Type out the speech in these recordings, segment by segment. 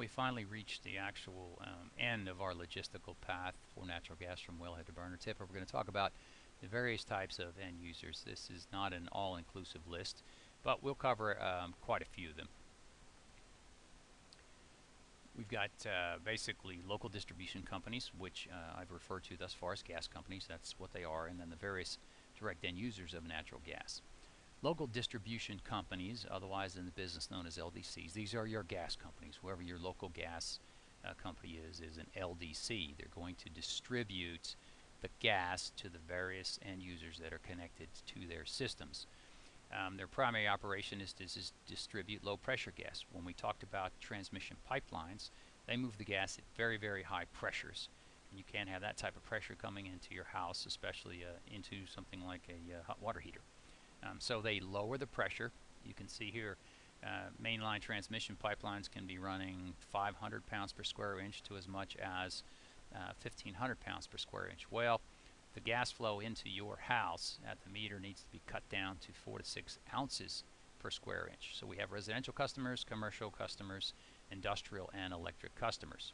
we finally reached the actual um, end of our logistical path for natural gas from wellhead to burner tip. We're going to talk about the various types of end users. This is not an all-inclusive list, but we'll cover um, quite a few of them. We've got uh, basically local distribution companies, which uh, I've referred to thus far as gas companies. That's what they are, and then the various direct end users of natural gas. Local distribution companies, otherwise in the business known as LDCs, these are your gas companies. Whoever your local gas uh, company is, is an LDC. They're going to distribute the gas to the various end users that are connected to their systems. Um, their primary operation is to dis distribute low pressure gas. When we talked about transmission pipelines, they move the gas at very, very high pressures. And you can't have that type of pressure coming into your house, especially uh, into something like a uh, hot water heater. Um, so they lower the pressure. You can see here uh, mainline transmission pipelines can be running 500 pounds per square inch to as much as 1500 uh, pounds per square inch. Well, the gas flow into your house at the meter needs to be cut down to 4 to 6 ounces per square inch. So we have residential customers, commercial customers, industrial and electric customers.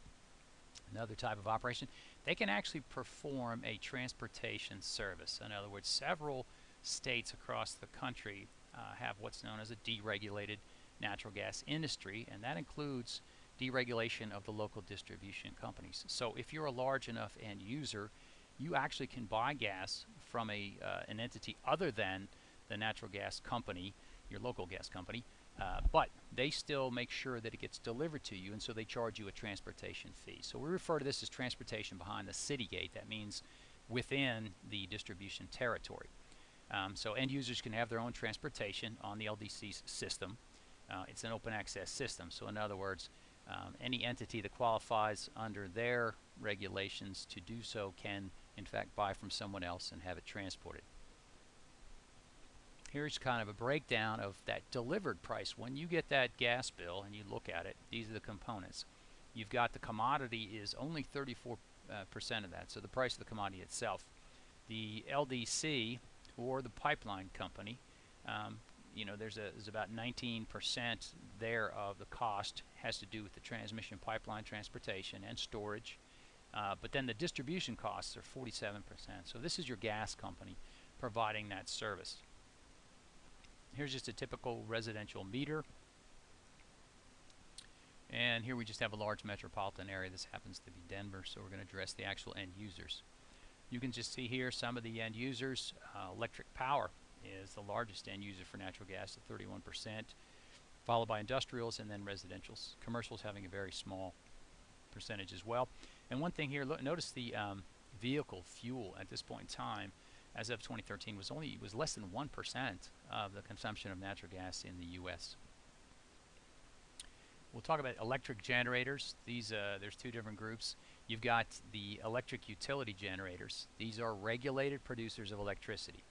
Another type of operation, they can actually perform a transportation service. In other words, several states across the country uh, have what's known as a deregulated natural gas industry, and that includes deregulation of the local distribution companies. So if you're a large enough end user, you actually can buy gas from a uh, an entity other than the natural gas company, your local gas company, uh, but they still make sure that it gets delivered to you, and so they charge you a transportation fee. So we refer to this as transportation behind the city gate. That means within the distribution territory. Um, so end users can have their own transportation on the LDC system. Uh, it's an open access system. So in other words, um, any entity that qualifies under their regulations to do so can in fact buy from someone else and have it transported. Here's kind of a breakdown of that delivered price. When you get that gas bill and you look at it, these are the components. You've got the commodity is only 34% uh, of that, so the price of the commodity itself. The LDC or the pipeline company, um, you know, there's, a, there's about 19% there of the cost has to do with the transmission pipeline transportation and storage. Uh, but then the distribution costs are 47%. So this is your gas company providing that service. Here's just a typical residential meter. And here we just have a large metropolitan area. This happens to be Denver, so we're going to address the actual end users. You can just see here some of the end users. Uh, electric power is the largest end user for natural gas at 31%, followed by industrials and then residentials. Commercials having a very small percentage as well. And one thing here, look, notice the um, vehicle fuel at this point in time, as of 2013, was only was less than one percent of the consumption of natural gas in the U.S. We'll talk about electric generators. These uh, there's two different groups. You've got the electric utility generators. These are regulated producers of electricity.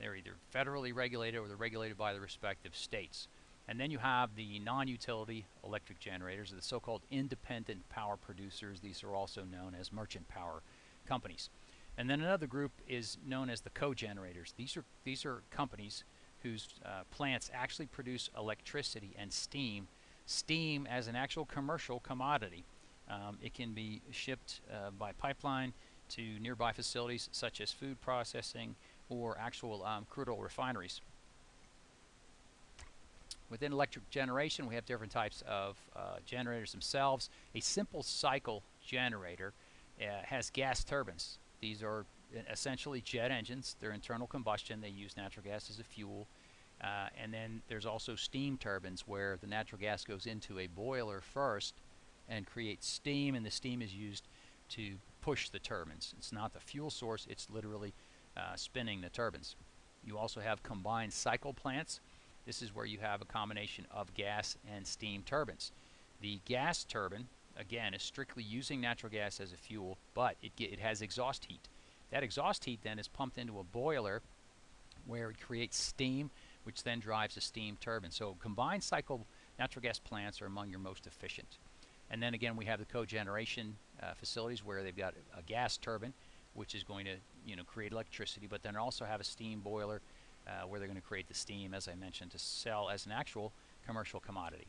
They're either federally regulated or they're regulated by the respective states. And then you have the non-utility electric generators, the so-called independent power producers. These are also known as merchant power companies. And then another group is known as the cogenerators. These are these are companies whose uh, plants actually produce electricity and steam. Steam as an actual commercial commodity. Um, it can be shipped uh, by pipeline to nearby facilities such as food processing or actual um, crude oil refineries. Within electric generation, we have different types of uh, generators themselves. A simple cycle generator uh, has gas turbines. These are essentially jet engines. They're internal combustion. They use natural gas as a fuel. Uh, and then there's also steam turbines where the natural gas goes into a boiler first and creates steam, and the steam is used to push the turbines. It's not the fuel source, it's literally uh, spinning the turbines. You also have combined cycle plants. This is where you have a combination of gas and steam turbines. The gas turbine, again, is strictly using natural gas as a fuel, but it, it has exhaust heat. That exhaust heat then is pumped into a boiler where it creates steam, which then drives a steam turbine. So combined cycle natural gas plants are among your most efficient. And then again, we have the cogeneration uh, facilities where they've got a gas turbine, which is going to you know create electricity, but then also have a steam boiler uh, where they're going to create the steam, as I mentioned, to sell as an actual commercial commodity.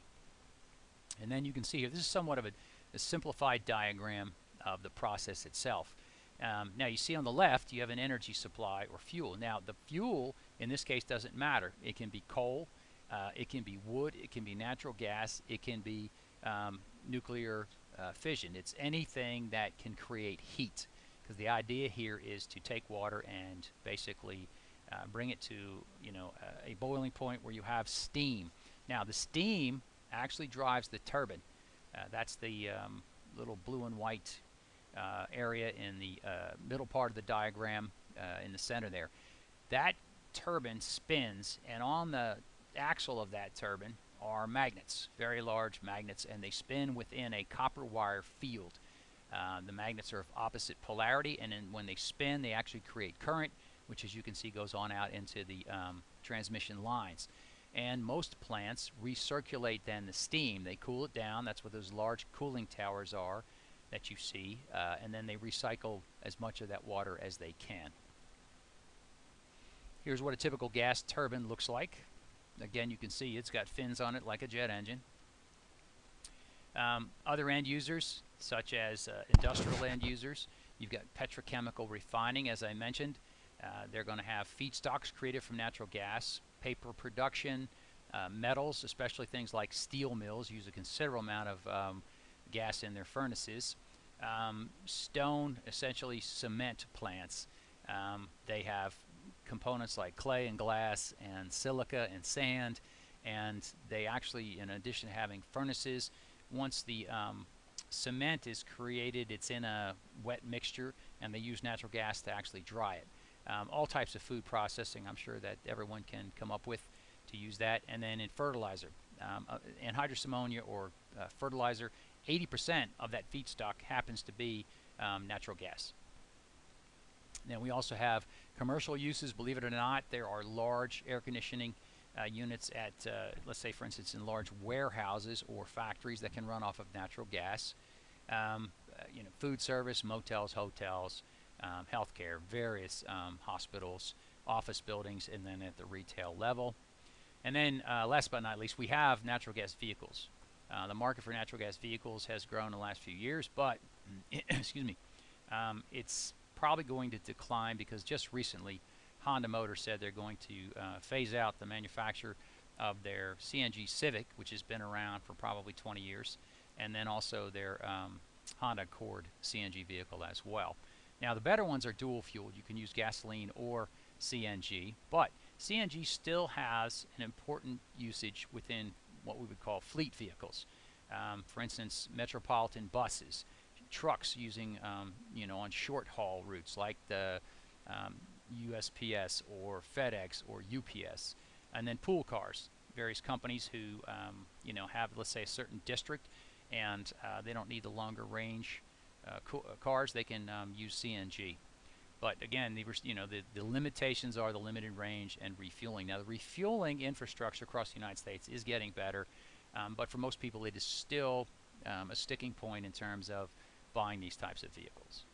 And then you can see here, this is somewhat of a, a simplified diagram of the process itself. Um, now you see on the left you have an energy supply or fuel. Now the fuel in this case doesn't matter. It can be coal, uh, it can be wood, it can be natural gas, it can be um, nuclear uh, fission. It's anything that can create heat because the idea here is to take water and basically uh, bring it to you know a boiling point where you have steam. Now the steam actually drives the turbine. Uh, that's the um, little blue and white uh, area in the uh, middle part of the diagram uh, in the center there. That turbine spins and on the axle of that turbine are magnets, very large magnets, and they spin within a copper wire field. Uh, the magnets are of opposite polarity, and then when they spin, they actually create current, which, as you can see, goes on out into the um, transmission lines. And most plants recirculate then the steam. They cool it down. That's what those large cooling towers are that you see, uh, and then they recycle as much of that water as they can. Here's what a typical gas turbine looks like. Again, you can see it's got fins on it like a jet engine. Um, other end users, such as uh, industrial end users, you've got petrochemical refining, as I mentioned. Uh, they're going to have feedstocks created from natural gas, paper production, uh, metals, especially things like steel mills, use a considerable amount of um, gas in their furnaces. Um, stone, essentially cement plants. Um, they have components like clay and glass and silica and sand and they actually in addition to having furnaces once the um, cement is created it's in a wet mixture and they use natural gas to actually dry it. Um, all types of food processing I'm sure that everyone can come up with to use that and then in fertilizer. Um, uh, anhydrous ammonia or uh, fertilizer 80% of that feedstock happens to be um, natural gas. Then we also have commercial uses, believe it or not, there are large air conditioning uh, units at, uh, let's say for instance, in large warehouses or factories that can run off of natural gas. Um, uh, you know, food service, motels, hotels, um, healthcare, various um, hospitals, office buildings, and then at the retail level. And then uh, last but not least, we have natural gas vehicles. Uh, the market for natural gas vehicles has grown in the last few years, but excuse me, um, it's probably going to decline because just recently Honda Motor said they're going to uh, phase out the manufacture of their CNG Civic, which has been around for probably 20 years, and then also their um, Honda Accord CNG vehicle as well. Now the better ones are dual fueled. You can use gasoline or CNG, but CNG still has an important usage within what we would call fleet vehicles. Um, for instance, metropolitan buses trucks using, um, you know, on short haul routes like the um, USPS or FedEx or UPS. And then pool cars, various companies who, um, you know, have, let's say, a certain district and uh, they don't need the longer range uh, uh cars, they can um, use CNG. But again, the, you know, the, the limitations are the limited range and refueling. Now, the refueling infrastructure across the United States is getting better, um, but for most people, it is still um, a sticking point in terms of buying these types of vehicles.